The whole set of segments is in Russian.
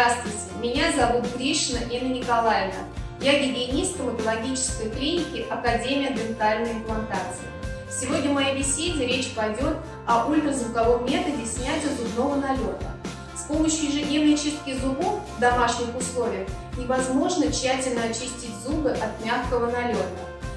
Здравствуйте, меня зовут Гришина Инна Николаевна. Я гигиенист стоматологической клиники Академия дентальной имплантации. Сегодня в моей беседе речь пойдет о ультразвуковом методе снятия зубного налета. С помощью ежедневной чистки зубов в домашних условиях невозможно тщательно очистить зубы от мягкого налета.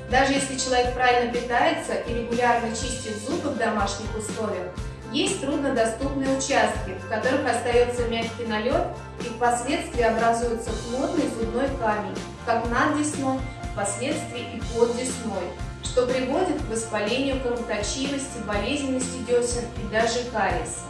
Даже если человек правильно питается и регулярно чистит зубы в домашних условиях, есть труднодоступные участки, в которых остается мягкий налет и впоследствии образуется плотный зубной камень, как над десной, впоследствии и под десной, что приводит к воспалению кровоточивости, болезненности десен и даже кариеса.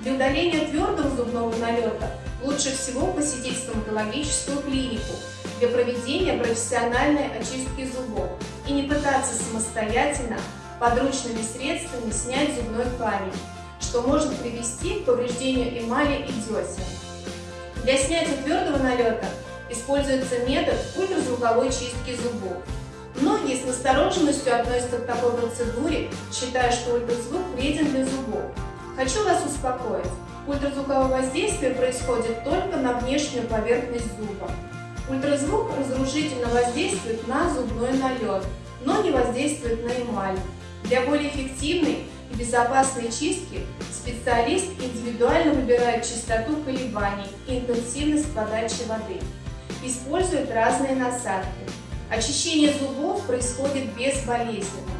Для удаления твердого зубного налета лучше всего посетить стоматологическую клинику для проведения профессиональной очистки зубов и не пытаться самостоятельно подручными средствами снять зубной камень, что может привести к повреждению эмали и десен. Для снятия твердого налета используется метод ультразвуковой чистки зубов. Многие с настороженностью относятся к такой процедуре, считая, что ультразвук вреден для зубов. Хочу вас успокоить. Ультразвуковое воздействие происходит только на внешнюю поверхность зуба. Ультразвук разрушительно воздействует на зубной налет, но не воздействует на эмаль. Для более эффективной и безопасной чистки специалист индивидуально выбирает частоту колебаний и интенсивность подачи воды. Использует разные насадки. Очищение зубов происходит безболезненно.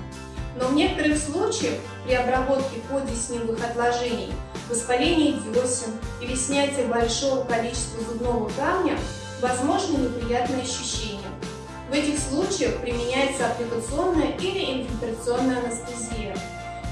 Но в некоторых случаях при обработке подесневых отложений, воспалении десен или снятии большого количества зубного камня возможны неприятные ощущения. В этих случаях применяется аппликационная или инфильтрационная анестезия.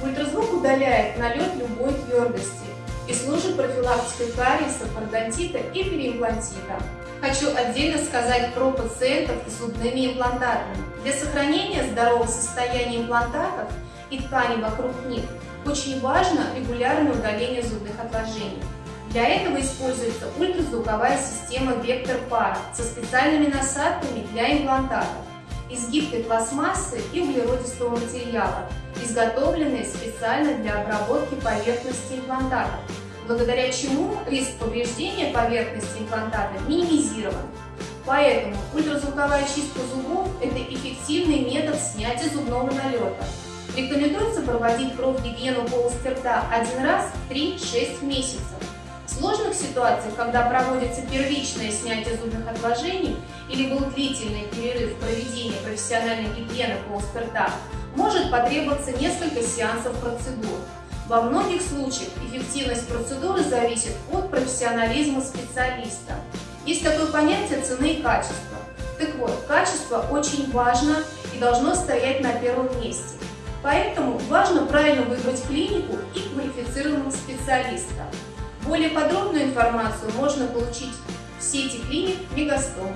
Ультразвук удаляет налет любой твердости и служит профилактикой кариеса, пародонтита и переимплантита. Хочу отдельно сказать про пациентов с зубными имплантатами. Для сохранения здорового состояния имплантатов и тканей вокруг них очень важно регулярное удаление зубных отложений. Для этого используется ультразвуковая система вектор пара со специальными насадками для имплантатов из гибкой пластмассы и углеродистого материала, изготовленные специально для обработки поверхности имплантата, благодаря чему риск повреждения поверхности имплантата минимизирован. Поэтому ультразвуковая чистка зубов – это эффективный метод снятия зубного налета. Рекомендуется проводить профгигиену полости рта один раз в 3-6 месяцев сложных ситуациях, когда проводится первичное снятие зубных отложений или был длительный перерыв в проведении профессиональной гигиены полости рта, может потребоваться несколько сеансов процедур. Во многих случаях эффективность процедуры зависит от профессионализма специалиста. Есть такое понятие цены и качества. Так вот, качество очень важно и должно стоять на первом месте. Поэтому важно правильно выбрать клинику и квалифицированного специалиста. Более подробную информацию можно получить в сети клиник Мегастом.